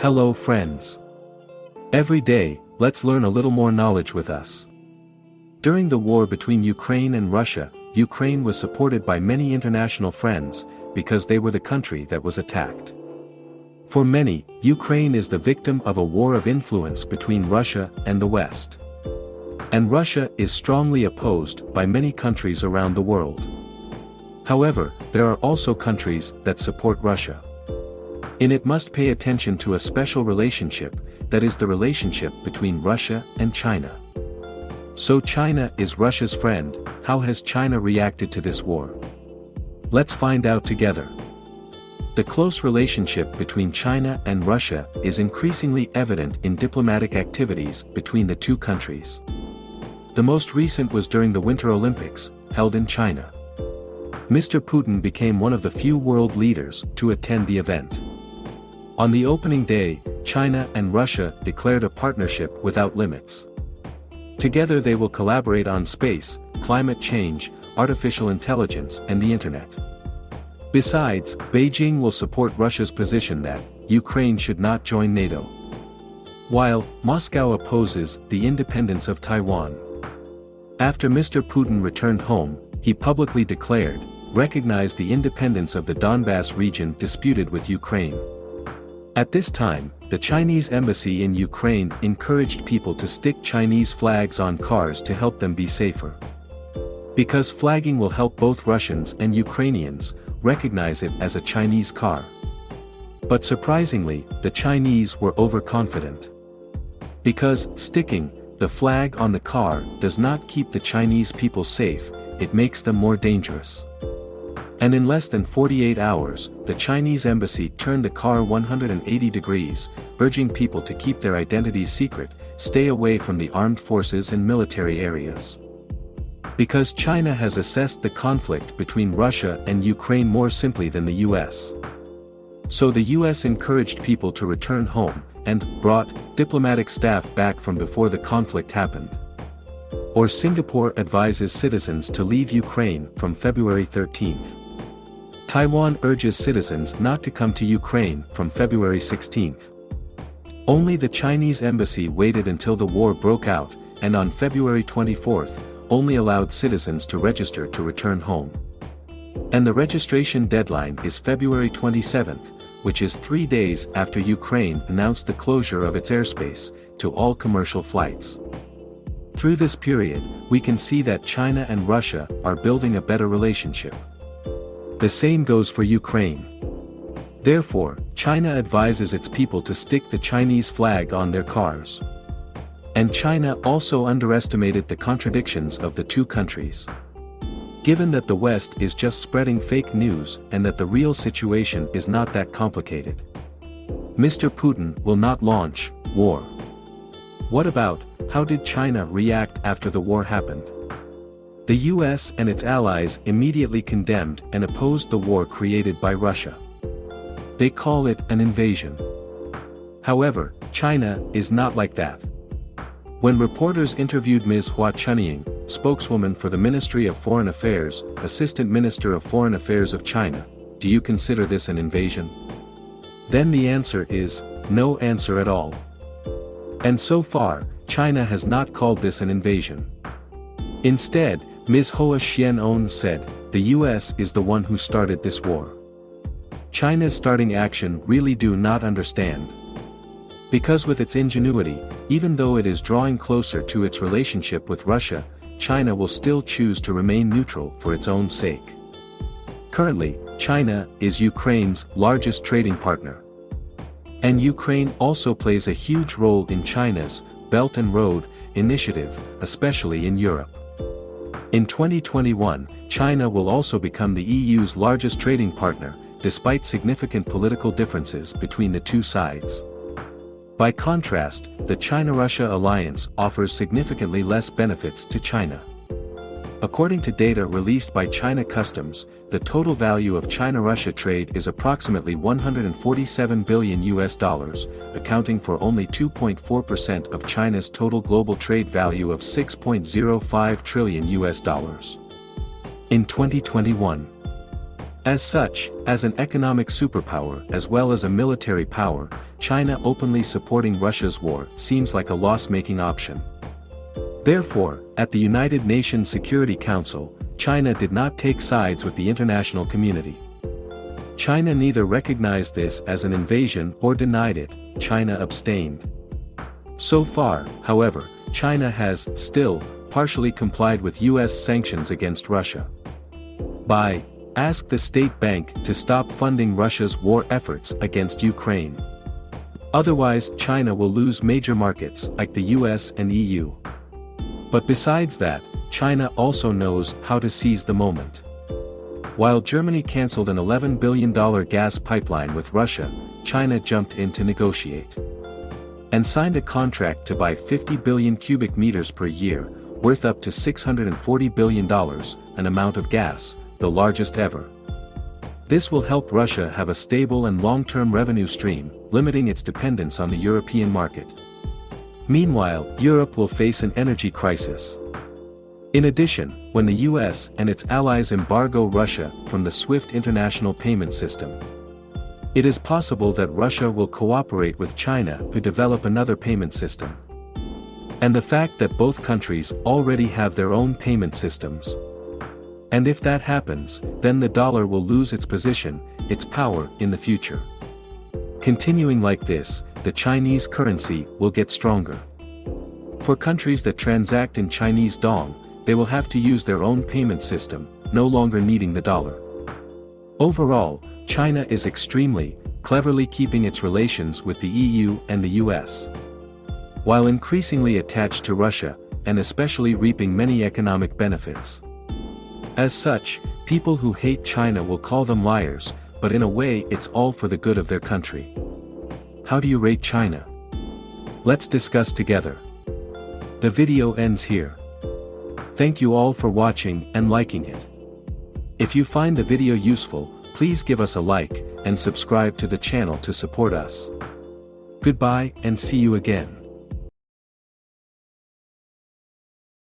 Hello friends. Every day, let's learn a little more knowledge with us. During the war between Ukraine and Russia, Ukraine was supported by many international friends, because they were the country that was attacked. For many, Ukraine is the victim of a war of influence between Russia and the West. And Russia is strongly opposed by many countries around the world. However, there are also countries that support Russia. In it must pay attention to a special relationship, that is the relationship between Russia and China. So China is Russia's friend, how has China reacted to this war? Let's find out together. The close relationship between China and Russia is increasingly evident in diplomatic activities between the two countries. The most recent was during the Winter Olympics, held in China. Mr. Putin became one of the few world leaders to attend the event. On the opening day, China and Russia declared a partnership without limits. Together they will collaborate on space, climate change, artificial intelligence and the internet. Besides, Beijing will support Russia's position that, Ukraine should not join NATO. While, Moscow opposes the independence of Taiwan. After Mr. Putin returned home, he publicly declared, recognize the independence of the Donbass region disputed with Ukraine. At this time, the Chinese embassy in Ukraine encouraged people to stick Chinese flags on cars to help them be safer. Because flagging will help both Russians and Ukrainians recognize it as a Chinese car. But surprisingly, the Chinese were overconfident. Because sticking the flag on the car does not keep the Chinese people safe, it makes them more dangerous. And in less than 48 hours, the Chinese embassy turned the car 180 degrees, urging people to keep their identities secret, stay away from the armed forces and military areas. Because China has assessed the conflict between Russia and Ukraine more simply than the US. So the US encouraged people to return home, and brought diplomatic staff back from before the conflict happened. Or Singapore advises citizens to leave Ukraine from February 13th. Taiwan urges citizens not to come to Ukraine from February 16. Only the Chinese embassy waited until the war broke out, and on February 24, only allowed citizens to register to return home. And the registration deadline is February 27, which is three days after Ukraine announced the closure of its airspace, to all commercial flights. Through this period, we can see that China and Russia are building a better relationship. The same goes for Ukraine. Therefore, China advises its people to stick the Chinese flag on their cars. And China also underestimated the contradictions of the two countries. Given that the West is just spreading fake news and that the real situation is not that complicated. Mr. Putin will not launch war. What about, how did China react after the war happened? The US and its allies immediately condemned and opposed the war created by Russia. They call it an invasion. However, China is not like that. When reporters interviewed Ms. Hua Chunying, spokeswoman for the Ministry of Foreign Affairs, Assistant Minister of Foreign Affairs of China, do you consider this an invasion? Then the answer is, no answer at all. And so far, China has not called this an invasion. Instead, Ms. Hua Xian said, the US is the one who started this war. China's starting action really do not understand. Because with its ingenuity, even though it is drawing closer to its relationship with Russia, China will still choose to remain neutral for its own sake. Currently, China is Ukraine's largest trading partner. And Ukraine also plays a huge role in China's Belt and Road initiative, especially in Europe. In 2021, China will also become the EU's largest trading partner, despite significant political differences between the two sides. By contrast, the China-Russia alliance offers significantly less benefits to China. According to data released by China Customs, the total value of China-Russia trade is approximately 147 billion US dollars, accounting for only 2.4% of China's total global trade value of 6.05 trillion US dollars. In 2021, As such, as an economic superpower as well as a military power, China openly supporting Russia's war seems like a loss-making option. Therefore, at the United Nations Security Council, China did not take sides with the international community. China neither recognized this as an invasion or denied it, China abstained. So far, however, China has, still, partially complied with US sanctions against Russia. By, ask the state bank to stop funding Russia's war efforts against Ukraine. Otherwise China will lose major markets like the US and EU. But besides that, China also knows how to seize the moment. While Germany cancelled an $11 billion gas pipeline with Russia, China jumped in to negotiate. And signed a contract to buy 50 billion cubic meters per year, worth up to $640 billion, an amount of gas, the largest ever. This will help Russia have a stable and long-term revenue stream, limiting its dependence on the European market. Meanwhile, Europe will face an energy crisis. In addition, when the US and its allies embargo Russia from the SWIFT international payment system, it is possible that Russia will cooperate with China to develop another payment system. And the fact that both countries already have their own payment systems, and if that happens, then the dollar will lose its position, its power, in the future. Continuing like this, the Chinese currency will get stronger. For countries that transact in Chinese dong, they will have to use their own payment system, no longer needing the dollar. Overall, China is extremely, cleverly keeping its relations with the EU and the US. While increasingly attached to Russia, and especially reaping many economic benefits. As such, people who hate China will call them liars, but in a way it's all for the good of their country. How do you rate China? Let's discuss together. The video ends here. Thank you all for watching and liking it. If you find the video useful, please give us a like, and subscribe to the channel to support us. Goodbye and see you again.